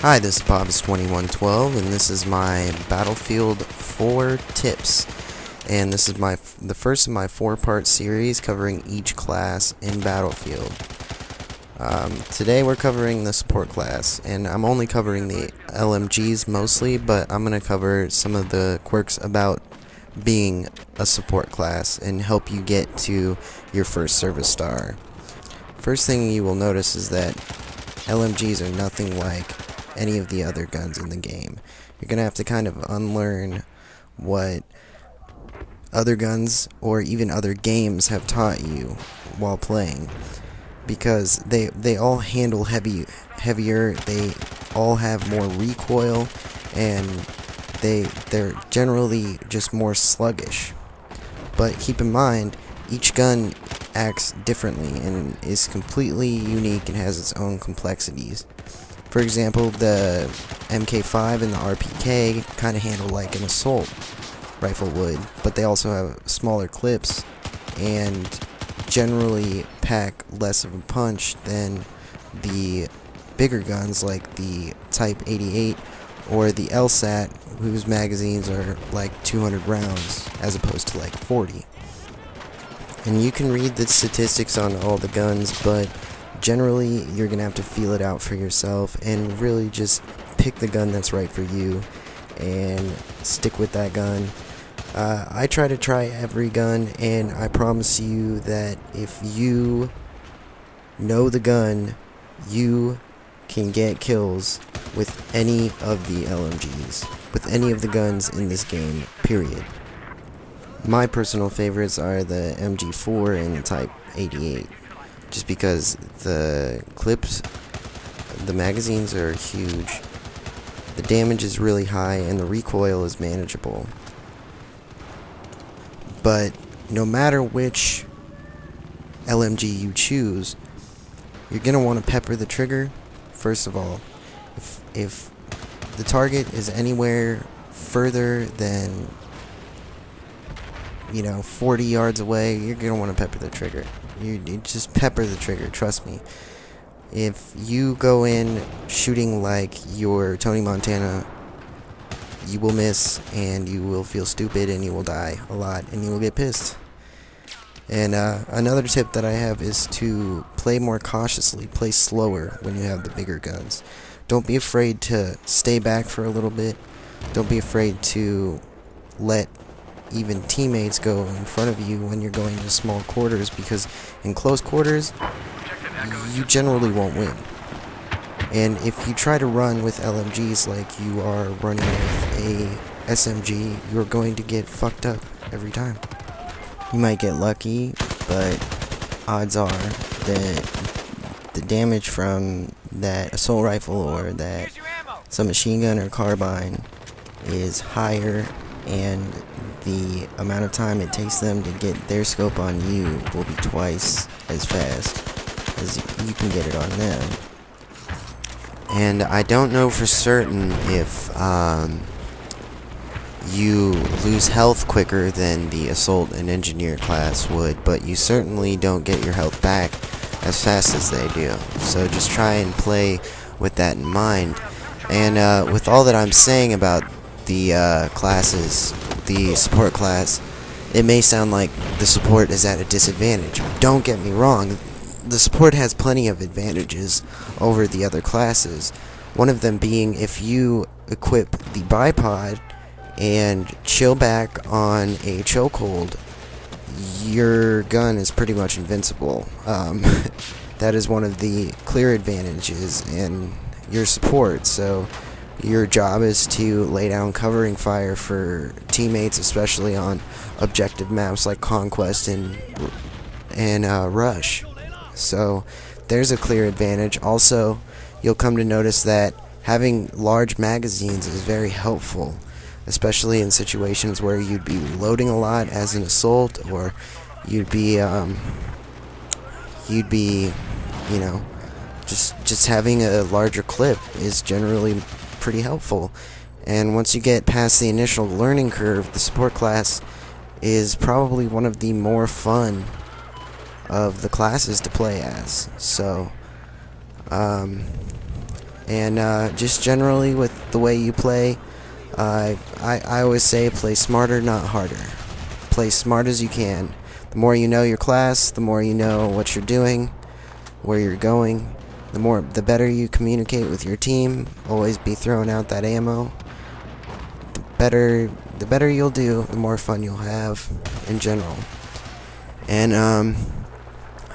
Hi, this is Apophis2112, and this is my Battlefield 4 tips. And this is my the first of my four-part series covering each class in Battlefield. Um, today we're covering the support class, and I'm only covering the LMGs mostly, but I'm going to cover some of the quirks about being a support class and help you get to your first service star. First thing you will notice is that LMGs are nothing like any of the other guns in the game. You're going to have to kind of unlearn what other guns or even other games have taught you while playing. Because they they all handle heavy heavier they all have more recoil and they they're generally just more sluggish. But keep in mind each gun acts differently and is completely unique and has its own complexities for example, the MK5 and the RPK kind of handle like an assault rifle would, but they also have smaller clips and generally pack less of a punch than the bigger guns like the Type 88 or the LSAT, whose magazines are like 200 rounds as opposed to like 40. And you can read the statistics on all the guns, but generally you're gonna have to feel it out for yourself and really just pick the gun that's right for you and stick with that gun. Uh, I try to try every gun and I promise you that if you know the gun you can get kills with any of the LMGs with any of the guns in this game period. My personal favorites are the MG4 and the Type 88 just because the clips, the magazines are huge, the damage is really high, and the recoil is manageable. But no matter which LMG you choose, you're going to want to pepper the trigger, first of all. If, if the target is anywhere further than, you know, 40 yards away, you're going to want to pepper the trigger. You, you just pepper the trigger, trust me. If you go in shooting like you're Tony Montana, you will miss and you will feel stupid and you will die a lot and you will get pissed. And uh, another tip that I have is to play more cautiously, play slower when you have the bigger guns. Don't be afraid to stay back for a little bit. Don't be afraid to let even teammates go in front of you when you're going to small quarters because in close quarters you generally won't win. And if you try to run with LMGs like you are running with a SMG, you're going to get fucked up every time. You might get lucky, but odds are that the damage from that assault rifle or that submachine gun or carbine is higher and the amount of time it takes them to get their scope on you will be twice as fast as you can get it on them. And I don't know for certain if um, you lose health quicker than the assault and engineer class would, but you certainly don't get your health back as fast as they do. So just try and play with that in mind. And uh, with all that I'm saying about the uh, classes, the support class, it may sound like the support is at a disadvantage. Don't get me wrong, the support has plenty of advantages over the other classes. One of them being if you equip the bipod and chill back on a chokehold, your gun is pretty much invincible. Um, that is one of the clear advantages in your support. So your job is to lay down covering fire for teammates, especially on objective maps like Conquest and and uh, Rush. So there's a clear advantage. Also, you'll come to notice that having large magazines is very helpful, especially in situations where you'd be loading a lot as an assault, or you'd be um, you'd be, you know, just just having a larger clip is generally pretty helpful. And once you get past the initial learning curve, the support class is probably one of the more fun of the classes to play as. So, um, and uh, just generally with the way you play. Uh, I I always say play smarter, not harder. Play smart as you can. The more you know your class, the more you know what you're doing, where you're going. The more, the better you communicate with your team. Always be throwing out that ammo. The better, the better you'll do, the more fun you'll have in general. And um,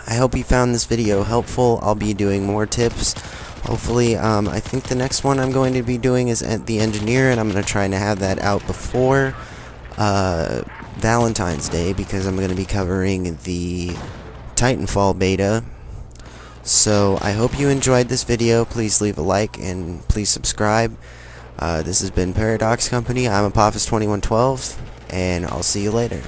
I hope you found this video helpful. I'll be doing more tips. Hopefully, um, I think the next one I'm going to be doing is at the engineer, and I'm going to try to have that out before uh, Valentine's Day because I'm going to be covering the Titanfall beta. So I hope you enjoyed this video. Please leave a like and please subscribe. Uh, this has been Paradox Company. I'm Apophis2112, and I'll see you later.